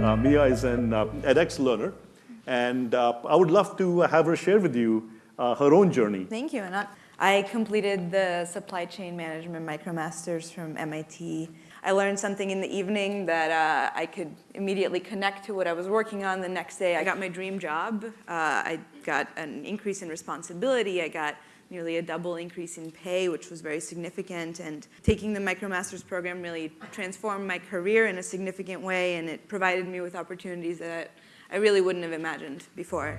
Uh, Mia is an uh, edX learner, and uh, I would love to have her share with you uh, her own journey. Thank you, Anant. I completed the supply chain management micromasters from MIT. I learned something in the evening that uh, I could immediately connect to what I was working on the next day. I got my dream job. Uh, I got an increase in responsibility. I got nearly a double increase in pay, which was very significant. And taking the MicroMasters program really transformed my career in a significant way, and it provided me with opportunities that I really wouldn't have imagined before.